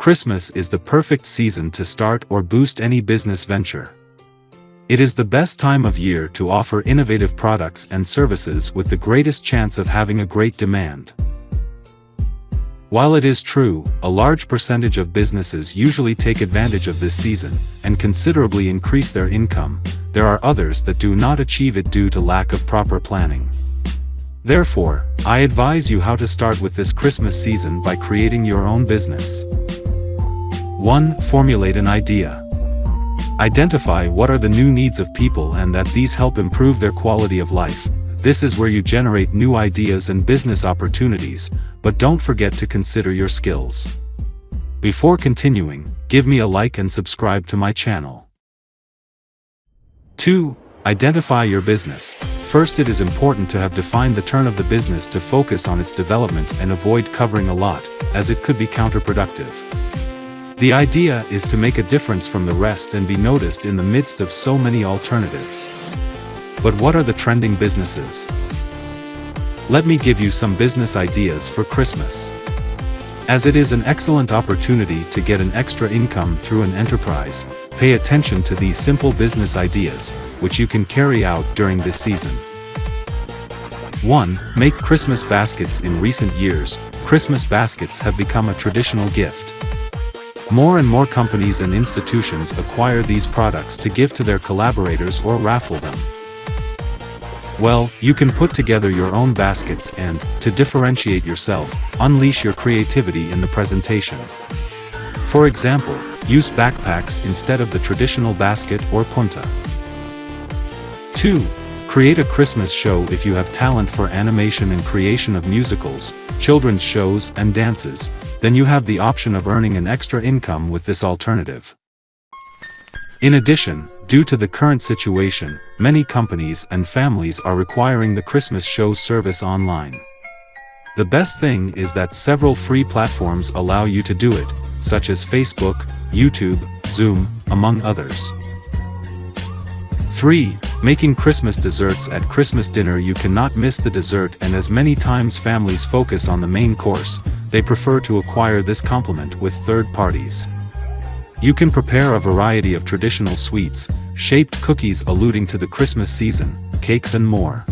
Christmas is the perfect season to start or boost any business venture. It is the best time of year to offer innovative products and services with the greatest chance of having a great demand. While it is true, a large percentage of businesses usually take advantage of this season and considerably increase their income, there are others that do not achieve it due to lack of proper planning. Therefore, I advise you how to start with this Christmas season by creating your own business. 1. Formulate an idea. Identify what are the new needs of people and that these help improve their quality of life. This is where you generate new ideas and business opportunities, but don't forget to consider your skills. Before continuing, give me a like and subscribe to my channel. 2. Identify your business. First it is important to have defined the turn of the business to focus on its development and avoid covering a lot, as it could be counterproductive. The idea is to make a difference from the rest and be noticed in the midst of so many alternatives. But what are the trending businesses? Let me give you some business ideas for Christmas. As it is an excellent opportunity to get an extra income through an enterprise, pay attention to these simple business ideas, which you can carry out during this season. 1. Make Christmas baskets In recent years, Christmas baskets have become a traditional gift. More and more companies and institutions acquire these products to give to their collaborators or raffle them. Well, you can put together your own baskets and, to differentiate yourself, unleash your creativity in the presentation. For example, use backpacks instead of the traditional basket or punta. 2. Create a Christmas show if you have talent for animation and creation of musicals, children's shows and dances, then you have the option of earning an extra income with this alternative. In addition, due to the current situation, many companies and families are requiring the Christmas show service online. The best thing is that several free platforms allow you to do it, such as Facebook, YouTube, Zoom, among others. 3. Making Christmas desserts At Christmas dinner you cannot miss the dessert and as many times families focus on the main course, they prefer to acquire this complement with third parties. You can prepare a variety of traditional sweets, shaped cookies alluding to the Christmas season, cakes and more.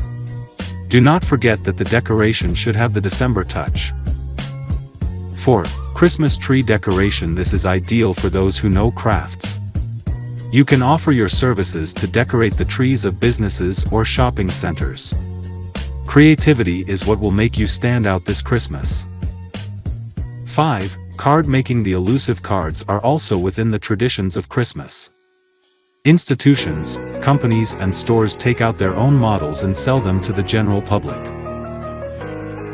Do not forget that the decoration should have the December touch. 4. Christmas tree decoration This is ideal for those who know crafts. You can offer your services to decorate the trees of businesses or shopping centers. Creativity is what will make you stand out this Christmas. 5. Card making The elusive cards are also within the traditions of Christmas. Institutions, companies and stores take out their own models and sell them to the general public.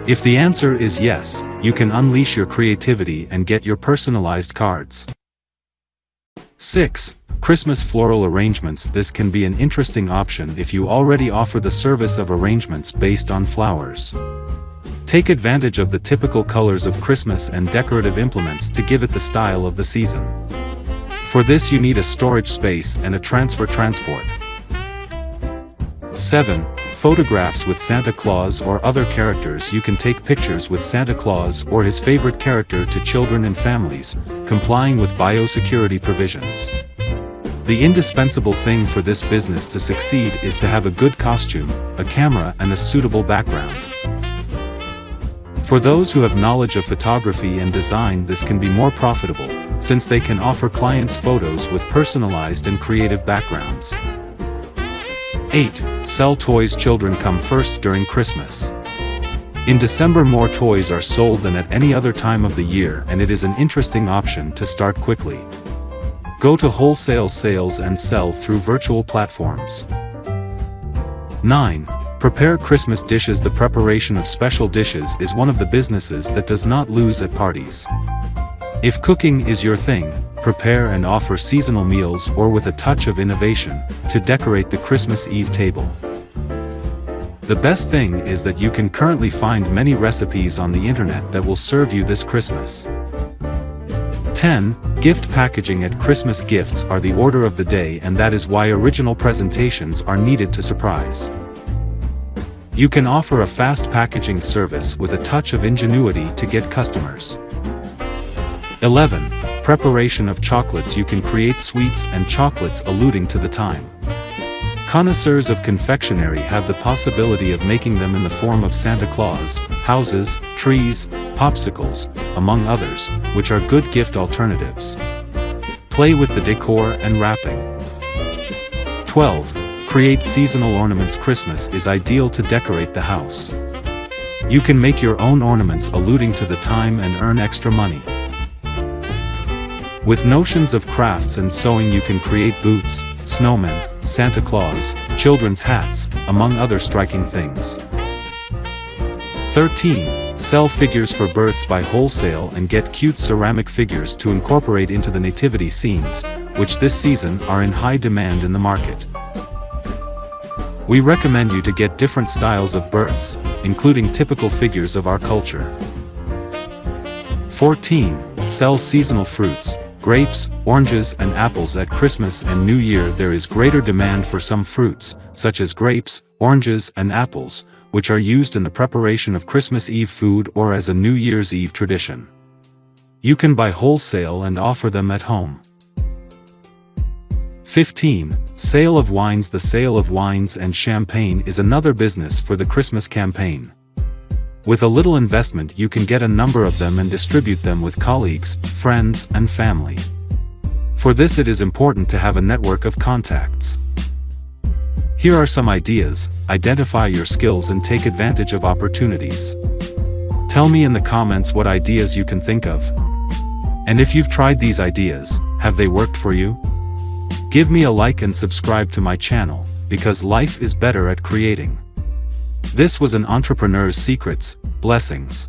If the answer is yes, you can unleash your creativity and get your personalized cards. 6. Christmas floral arrangements This can be an interesting option if you already offer the service of arrangements based on flowers. Take advantage of the typical colors of Christmas and decorative implements to give it the style of the season. For this you need a storage space and a transfer transport. 7. Photographs with Santa Claus or other characters You can take pictures with Santa Claus or his favorite character to children and families, complying with biosecurity provisions. The indispensable thing for this business to succeed is to have a good costume, a camera and a suitable background. For those who have knowledge of photography and design this can be more profitable, since they can offer clients photos with personalized and creative backgrounds. 8. Sell toys Children come first during Christmas. In December more toys are sold than at any other time of the year and it is an interesting option to start quickly. Go to wholesale sales and sell through virtual platforms. 9. Prepare Christmas dishes The preparation of special dishes is one of the businesses that does not lose at parties. If cooking is your thing, prepare and offer seasonal meals or with a touch of innovation, to decorate the Christmas Eve table. The best thing is that you can currently find many recipes on the internet that will serve you this Christmas. 10. Gift packaging at Christmas gifts are the order of the day and that is why original presentations are needed to surprise. You can offer a fast packaging service with a touch of ingenuity to get customers. 11. Preparation of chocolates you can create sweets and chocolates alluding to the time. Connoisseurs of confectionery have the possibility of making them in the form of Santa Claus, houses, trees, popsicles, among others, which are good gift alternatives. Play with the decor and wrapping. 12. Create seasonal ornaments Christmas is ideal to decorate the house. You can make your own ornaments alluding to the time and earn extra money. With notions of crafts and sewing you can create boots, snowmen, Santa Claus, children's hats, among other striking things. 13. Sell figures for births by wholesale and get cute ceramic figures to incorporate into the nativity scenes, which this season are in high demand in the market. We recommend you to get different styles of births, including typical figures of our culture. 14. Sell seasonal fruits, grapes, oranges and apples at Christmas and New Year there is greater demand for some fruits, such as grapes, oranges and apples, which are used in the preparation of Christmas Eve food or as a New Year's Eve tradition. You can buy wholesale and offer them at home. 15. Sale of wines The sale of wines and champagne is another business for the Christmas campaign. With a little investment you can get a number of them and distribute them with colleagues, friends, and family. For this it is important to have a network of contacts. Here are some ideas, identify your skills and take advantage of opportunities. Tell me in the comments what ideas you can think of. And if you've tried these ideas, have they worked for you? Give me a like and subscribe to my channel, because life is better at creating. This was an entrepreneur's secrets, blessings.